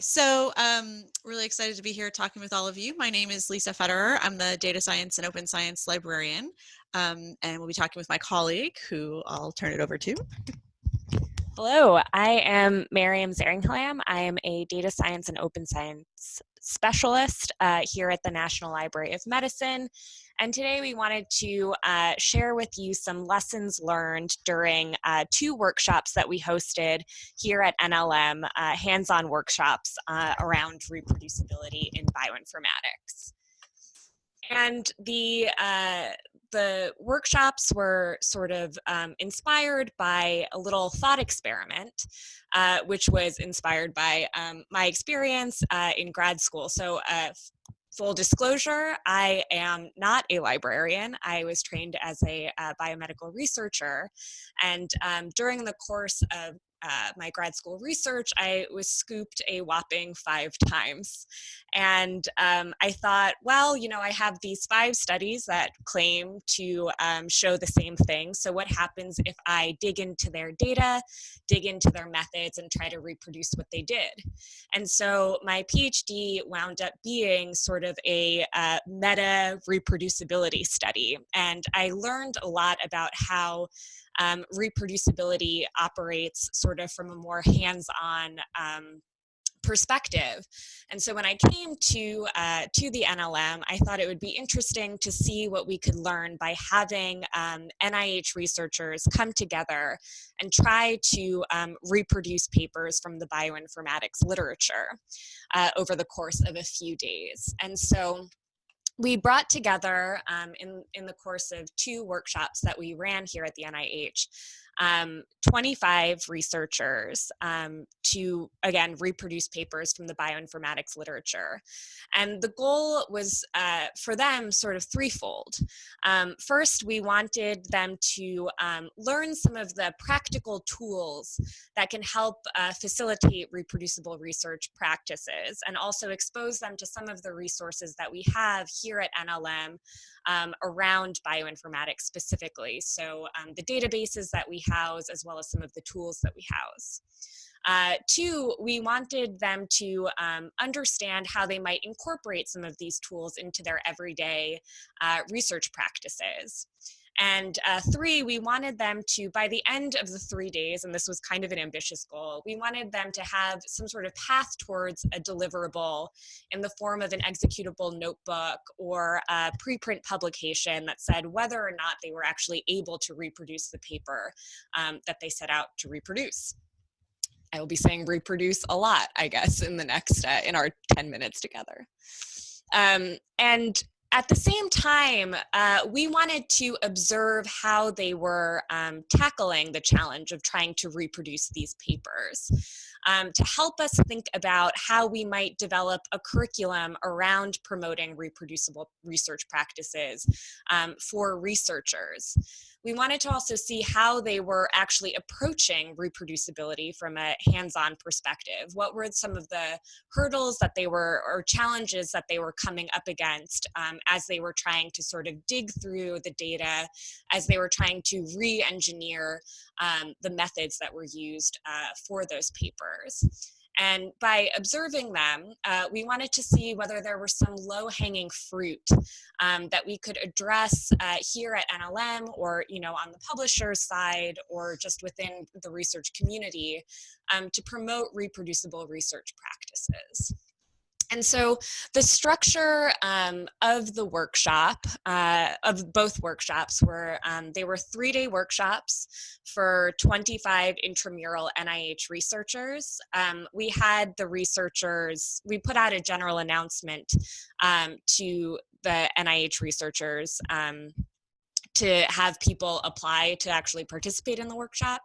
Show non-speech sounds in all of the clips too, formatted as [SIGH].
So um, really excited to be here talking with all of you. My name is Lisa Federer. I'm the data science and open science librarian, um, and we'll be talking with my colleague, who I'll turn it over to. Hello, I am Miriam Zeringhalam. I am a data science and open science specialist uh, here at the National Library of Medicine. And today we wanted to uh, share with you some lessons learned during uh, two workshops that we hosted here at NLM, uh, hands-on workshops uh, around reproducibility in bioinformatics. And the, uh, the workshops were sort of um, inspired by a little thought experiment, uh, which was inspired by um, my experience uh, in grad school. So uh, full disclosure, I am not a librarian. I was trained as a uh, biomedical researcher. And um, during the course of uh, my grad school research, I was scooped a whopping five times. And um, I thought, well, you know, I have these five studies that claim to um, show the same thing. So what happens if I dig into their data, dig into their methods, and try to reproduce what they did? And so my PhD wound up being sort of a uh, meta reproducibility study. And I learned a lot about how um, reproducibility operates sort of from a more hands-on um, perspective. And so when I came to, uh, to the NLM, I thought it would be interesting to see what we could learn by having um, NIH researchers come together and try to um, reproduce papers from the bioinformatics literature uh, over the course of a few days. And so we brought together um, in, in the course of two workshops that we ran here at the NIH um, 25 researchers um, to, again, reproduce papers from the bioinformatics literature. And the goal was uh, for them sort of threefold. Um, first, we wanted them to um, learn some of the practical tools that can help uh, facilitate reproducible research practices and also expose them to some of the resources that we have here at NLM um, around bioinformatics specifically. So um, the databases that we house as well as some of the tools that we house. Uh, two, we wanted them to um, understand how they might incorporate some of these tools into their everyday uh, research practices. And uh, three, we wanted them to, by the end of the three days, and this was kind of an ambitious goal, we wanted them to have some sort of path towards a deliverable in the form of an executable notebook or a preprint publication that said whether or not they were actually able to reproduce the paper um, that they set out to reproduce. I will be saying reproduce a lot, I guess, in the next, uh, in our 10 minutes together. Um, and at the same time, uh, we wanted to observe how they were um, tackling the challenge of trying to reproduce these papers um, to help us think about how we might develop a curriculum around promoting reproducible research practices um, for researchers we wanted to also see how they were actually approaching reproducibility from a hands-on perspective. What were some of the hurdles that they were, or challenges that they were coming up against um, as they were trying to sort of dig through the data, as they were trying to re-engineer um, the methods that were used uh, for those papers. And by observing them, uh, we wanted to see whether there were some low-hanging fruit um, that we could address uh, here at NLM or you know, on the publisher's side or just within the research community um, to promote reproducible research practices. And so the structure um, of the workshop, uh, of both workshops were, um, they were three-day workshops for 25 intramural NIH researchers. Um, we had the researchers, we put out a general announcement um, to the NIH researchers um, to have people apply to actually participate in the workshop.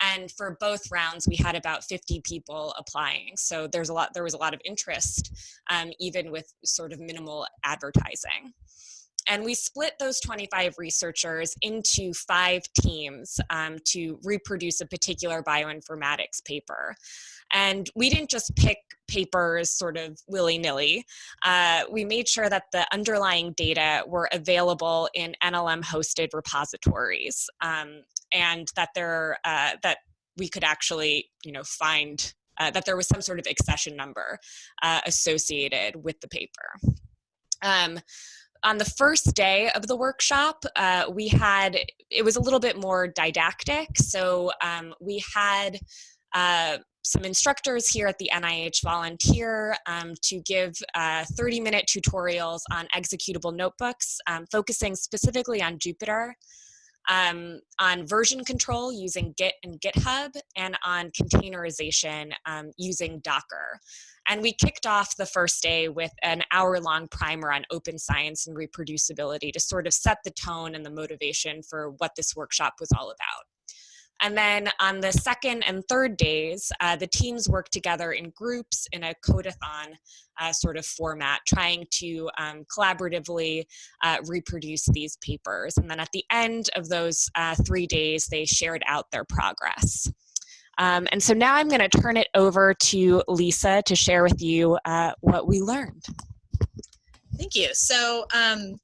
And for both rounds, we had about 50 people applying. So there's a lot, there was a lot of interest, um, even with sort of minimal advertising. And we split those 25 researchers into five teams um, to reproduce a particular bioinformatics paper. And we didn't just pick papers sort of willy-nilly. Uh, we made sure that the underlying data were available in NLM hosted repositories um, and that there uh, that we could actually you know find uh, that there was some sort of accession number uh, associated with the paper. Um, on the first day of the workshop, uh, we had, it was a little bit more didactic. So um, we had uh, some instructors here at the NIH volunteer um, to give 30-minute uh, tutorials on executable notebooks, um, focusing specifically on Jupyter, um, on version control using Git and GitHub, and on containerization um, using Docker. And we kicked off the first day with an hour-long primer on open science and reproducibility to sort of set the tone and the motivation for what this workshop was all about. And then on the second and third days, uh, the teams work together in groups in a codeathon uh, sort of format, trying to um, collaboratively uh, reproduce these papers. And then at the end of those uh, three days, they shared out their progress. Um, and so now I'm going to turn it over to Lisa to share with you uh, what we learned. Thank you. So um,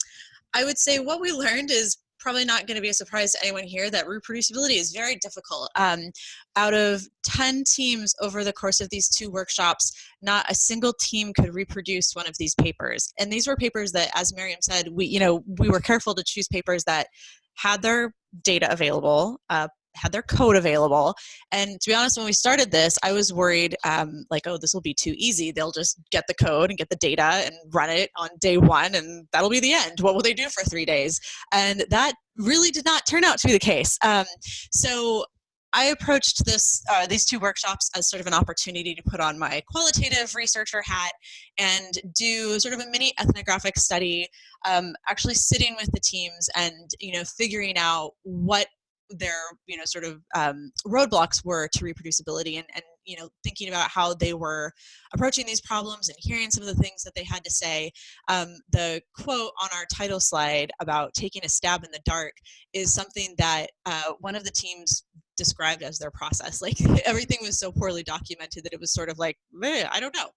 I would say what we learned is probably not going to be a surprise to anyone here that reproducibility is very difficult. Um, out of 10 teams over the course of these two workshops, not a single team could reproduce one of these papers. And these were papers that, as Miriam said, we, you know, we were careful to choose papers that had their data available, uh, had their code available. And to be honest, when we started this, I was worried um, like, oh, this will be too easy. They'll just get the code and get the data and run it on day one and that'll be the end. What will they do for three days? And that really did not turn out to be the case. Um, so I approached this, uh, these two workshops as sort of an opportunity to put on my qualitative researcher hat and do sort of a mini ethnographic study, um, actually sitting with the teams and you know figuring out what their you know sort of um, roadblocks were to reproducibility and, and you know thinking about how they were approaching these problems and hearing some of the things that they had to say um, the quote on our title slide about taking a stab in the dark is something that uh, one of the teams described as their process. [LAUGHS] Like everything was so poorly documented that it was sort of like, I don't know.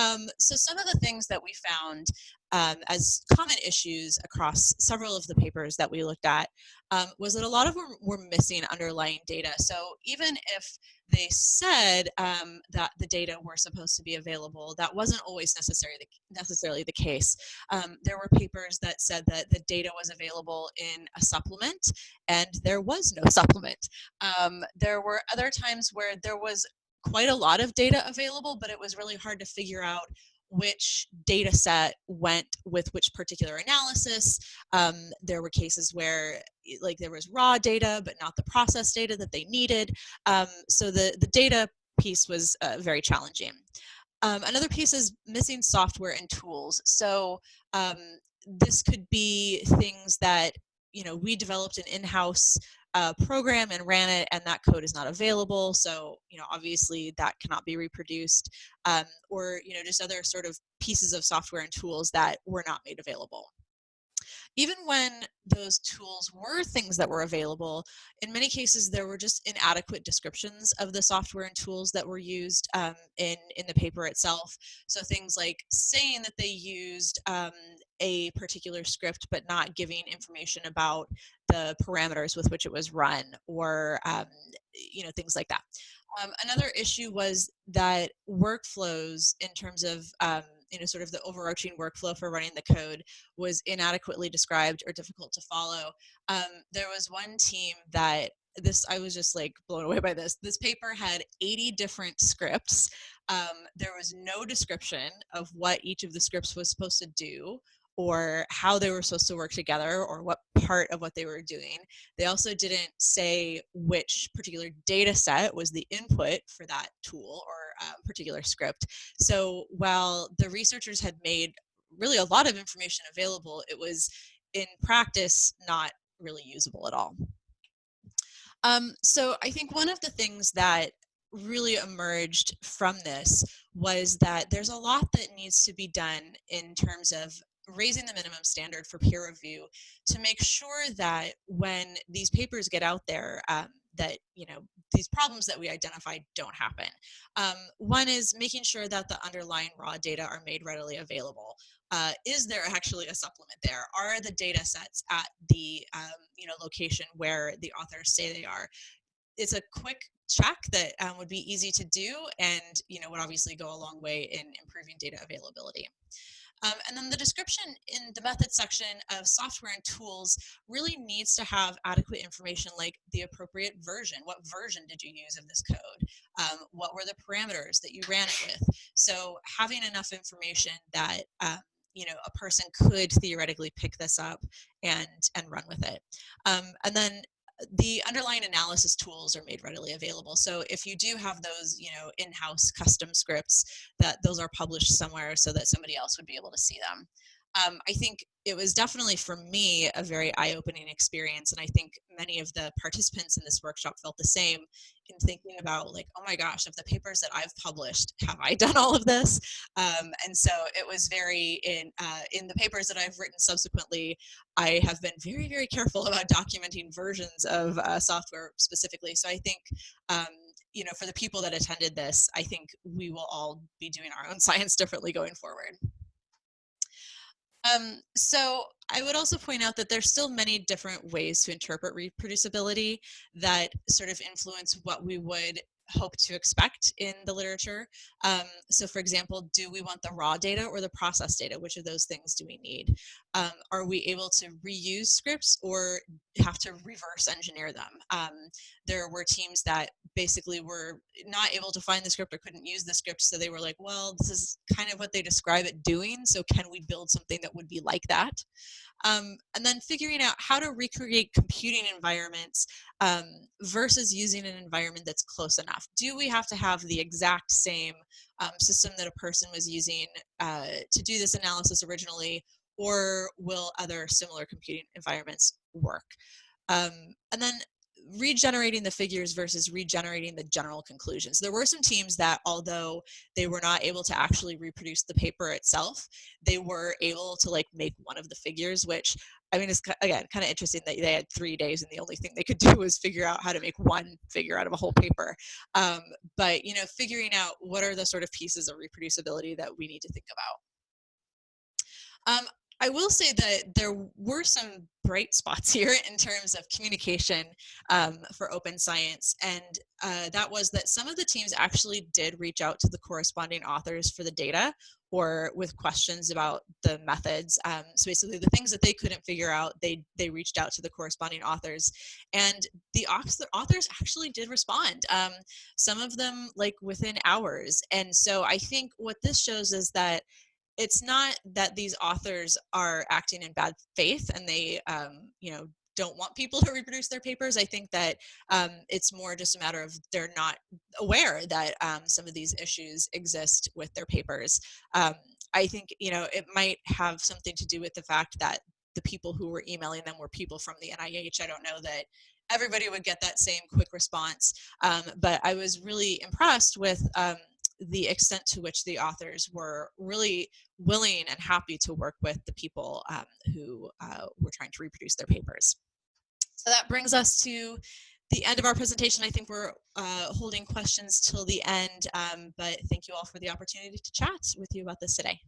Um, so some of the things that we found um, as common issues across several of the papers that we looked at um, was that a lot of them were missing underlying data. So even if they said um, that the data were supposed to be available, that wasn't always necessarily the, necessarily the case. Um, there were papers that said that the data was available in a supplement, and there was no [LAUGHS] supplement. Um, there were other times where there was quite a lot of data available, but it was really hard to figure out which data set went with which particular analysis. Um, there were cases where like there was raw data, but not the process data that they needed. Um, so the, the data piece was uh, very challenging. Um, another piece is missing software and tools. So um, this could be things that you know we developed an in-house uh, program and ran it and that code is not available so you know obviously that cannot be reproduced um, or you know just other sort of pieces of software and tools that were not made available even when those tools were things that were available, in many cases there were just inadequate descriptions of the software and tools that were used um, in, in the paper itself. So things like saying that they used um, a particular script but not giving information about the parameters with which it was run or um, you know things like that. Um, another issue was that workflows in terms of um, you know sort of the overarching workflow for running the code was inadequately described or difficult to follow. Um, there was one team that this I was just like blown away by this. This paper had 80 different scripts. Um, there was no description of what each of the scripts was supposed to do or how they were supposed to work together or what part of what they were doing. They also didn't say which particular data set was the input for that tool or um, particular script. So while the researchers had made really a lot of information available, it was in practice not really usable at all. Um, so I think one of the things that really emerged from this was that there's a lot that needs to be done in terms of raising the minimum standard for peer review to make sure that when these papers get out there um, that you know these problems that we identify don't happen. Um, one is making sure that the underlying raw data are made readily available. Uh, is there actually a supplement there? Are the data sets at the um, you know location where the authors say they are? It's a quick check that um, would be easy to do and you know would obviously go a long way in improving data availability. Um, and then the description in the method section of software and tools really needs to have adequate information like the appropriate version. What version did you use of this code? Um, what were the parameters that you ran it with? So having enough information that um, you know a person could theoretically pick this up and and run with it um, and then the underlying analysis tools are made readily available. So if you do have those, you know, in-house custom scripts, that those are published somewhere so that somebody else would be able to see them um, I think it was definitely for me a very eye-opening experience and i think many of the participants in this workshop felt the same in thinking about like oh my gosh of the papers that i've published have i [LAUGHS] done all of this? Um, and so it was very in uh, in the papers that i've written subsequently i have been very very careful [LAUGHS] about documenting versions of uh, software specifically. So i think um, you know for the people that attended this i think we will all be doing our own [LAUGHS] science differently going forward um, so I would also point out that there's still many different ways to interpret reproducibility that sort of influence what we would hope to expect in the literature. Um, so for example, do we want the raw data or the process data? Which of those things do we need? Um, are we able to reuse scripts or have to reverse engineer them? Um, there were teams that basically were not able to find the script or couldn't use the script. So they were like, well, this is kind of what they describe it doing. So can we build something that would be like that? Um, and then figuring out how to recreate computing environments um, versus using an environment that's close enough. Do we have to have the exact same um, system that a person was using uh, to do this analysis originally, or will other similar computing environments work? Um, and then regenerating the figures versus regenerating the general conclusions. There were some teams that, although they were not able to actually reproduce the paper itself, they were able to like make one of the figures, which I mean, it's again kind of interesting that they had three days and the only thing they could do was figure out how to make one figure out of a whole paper. Um, but you know, figuring out what are the sort of pieces of reproducibility that we need to think about. Um, I will say that there were some bright spots [LAUGHS] here in terms of communication um, for open science. And uh, that was that some of the teams actually did reach out to the corresponding authors for the data or with questions about the methods. Um, so basically the things that they couldn't figure out, they, they reached out to the corresponding authors. And the authors actually did respond. Um, some of them like within hours. And so I think what this shows is that it's not that these authors are acting in bad faith and they um, you know don't want people [LAUGHS] to reproduce their papers. I think that um, it's more just a matter of they're not aware that um, some of these issues exist with their papers. Um, I think you know it might have something to do with the fact that the people who were emailing them were people from the NIH. I don't know that everybody would get that same quick response, um, but I was really impressed with um, the extent to which the authors were really willing and happy to work with the people um, who uh, were trying to reproduce their papers. So that brings us to the end of our presentation. I think we're uh, holding questions till the end, um, but thank you all for the opportunity to chat with you about this today.